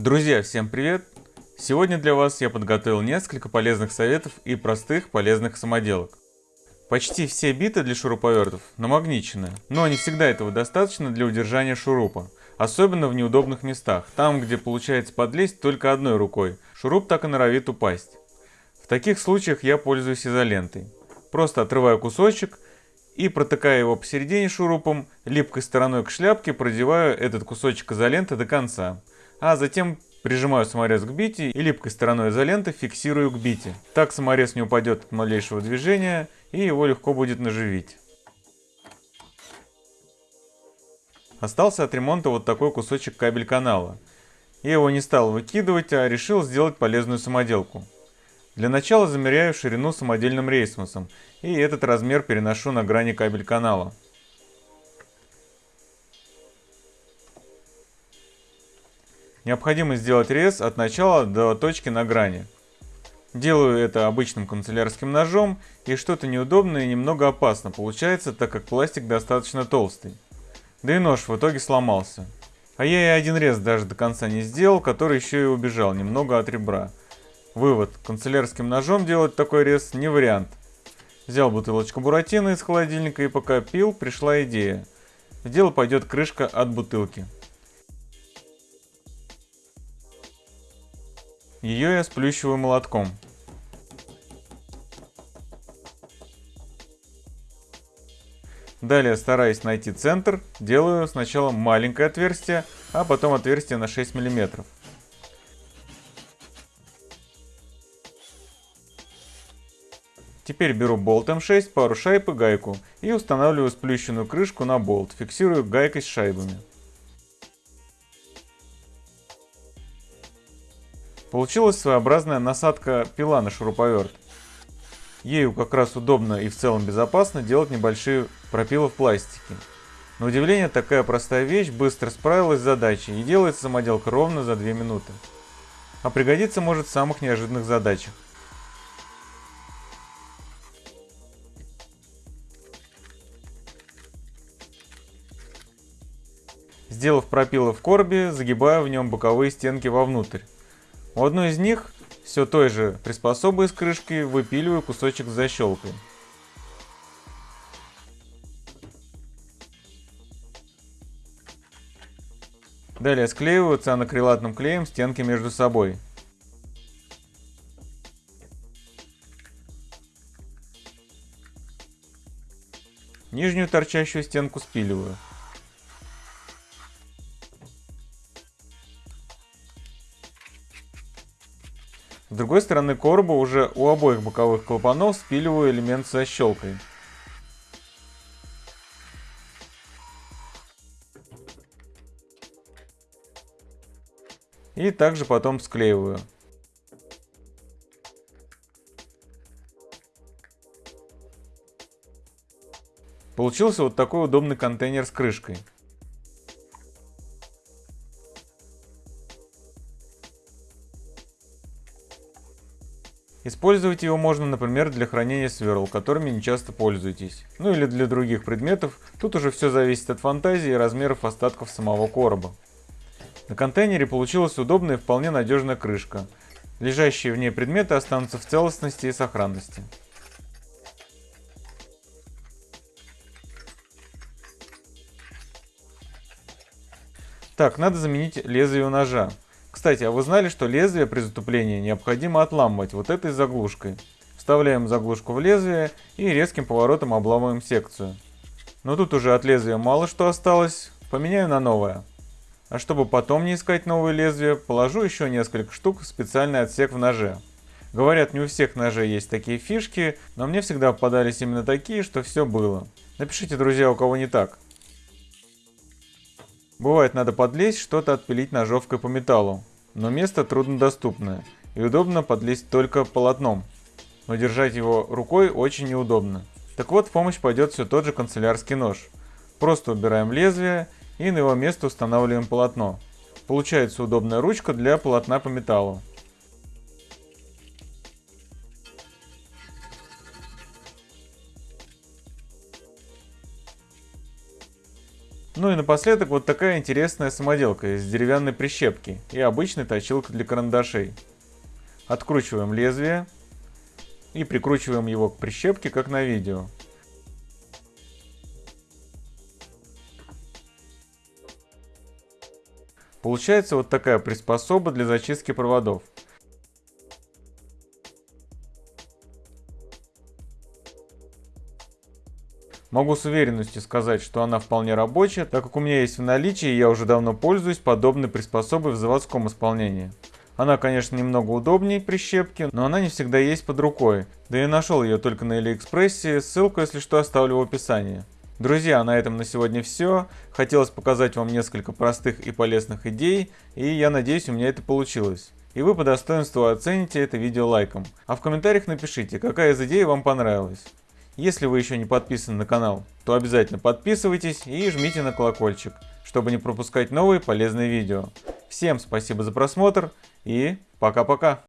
Друзья, всем привет! Сегодня для вас я подготовил несколько полезных советов и простых полезных самоделок. Почти все биты для шуруповертов намагничены, но не всегда этого достаточно для удержания шурупа, особенно в неудобных местах, там где получается подлезть только одной рукой, шуруп так и норовит упасть. В таких случаях я пользуюсь изолентой. Просто отрываю кусочек и протыкая его посередине шурупом, липкой стороной к шляпке продеваю этот кусочек изоленты до конца а затем прижимаю саморез к бите и липкой стороной изоленты фиксирую к бите. Так саморез не упадет от малейшего движения и его легко будет наживить. Остался от ремонта вот такой кусочек кабель канала. Я его не стал выкидывать, а решил сделать полезную самоделку. Для начала замеряю ширину самодельным рейсмусом и этот размер переношу на грани кабель канала. Необходимо сделать рез от начала до точки на грани. Делаю это обычным канцелярским ножом, и что-то неудобное и немного опасно получается, так как пластик достаточно толстый. Да и нож в итоге сломался. А я и один рез даже до конца не сделал, который еще и убежал немного от ребра. Вывод. Канцелярским ножом делать такой рез не вариант. Взял бутылочку буратино из холодильника и пока пил, пришла идея. В дело пойдет крышка от бутылки. Ее я сплющиваю молотком. Далее, стараясь найти центр, делаю сначала маленькое отверстие, а потом отверстие на 6 мм. Теперь беру болт М6, пару шайб и гайку и устанавливаю сплющенную крышку на болт, фиксирую гайкой с шайбами. Получилась своеобразная насадка пила на шуруповерт. Ею как раз удобно и в целом безопасно делать небольшие пропилы в пластике. На удивление, такая простая вещь быстро справилась с задачей и делается самоделка ровно за 2 минуты. А пригодится может в самых неожиданных задачах. Сделав пропилы в коробе, загибаю в нем боковые стенки вовнутрь. У одной из них, все той же приспособой с крышкой, выпиливаю кусочек с защелкой. Далее склеиваю цианокрилатным клеем стенки между собой. Нижнюю торчащую стенку спиливаю. С другой стороны короба уже у обоих боковых клапанов спиливаю элемент со щелкой. И также потом склеиваю. Получился вот такой удобный контейнер с крышкой. Использовать его можно, например, для хранения сверл, которыми не часто пользуетесь. Ну или для других предметов, тут уже все зависит от фантазии и размеров остатков самого короба. На контейнере получилась удобная и вполне надежная крышка. Лежащие в ней предметы останутся в целостности и сохранности. Так, надо заменить лезвие у ножа. Кстати, а вы знали, что лезвие при затуплении необходимо отламывать вот этой заглушкой? Вставляем заглушку в лезвие и резким поворотом обламываем секцию. Но тут уже от лезвия мало что осталось, поменяю на новое. А чтобы потом не искать новые лезвия, положу еще несколько штук в специальный отсек в ноже. Говорят, не у всех ножей есть такие фишки, но мне всегда попадались именно такие, что все было. Напишите, друзья, у кого не так. Бывает надо подлезть, что-то отпилить ножовкой по металлу, но место труднодоступное и удобно подлезть только полотном, но держать его рукой очень неудобно. Так вот в помощь пойдет все тот же канцелярский нож. Просто убираем лезвие и на его место устанавливаем полотно. Получается удобная ручка для полотна по металлу. Ну и напоследок вот такая интересная самоделка из деревянной прищепки и обычной точилка для карандашей. Откручиваем лезвие и прикручиваем его к прищепке, как на видео. Получается вот такая приспособа для зачистки проводов. Могу с уверенностью сказать, что она вполне рабочая, так как у меня есть в наличии и я уже давно пользуюсь подобной приспособой в заводском исполнении. Она, конечно, немного удобнее прищепки, но она не всегда есть под рукой. Да и нашел ее только на Алиэкспрессе, ссылку, если что, оставлю в описании. Друзья, на этом на сегодня все. Хотелось показать вам несколько простых и полезных идей, и я надеюсь, у меня это получилось. И вы по достоинству оцените это видео лайком. А в комментариях напишите, какая из идей вам понравилась. Если вы еще не подписаны на канал, то обязательно подписывайтесь и жмите на колокольчик, чтобы не пропускать новые полезные видео. Всем спасибо за просмотр и пока-пока.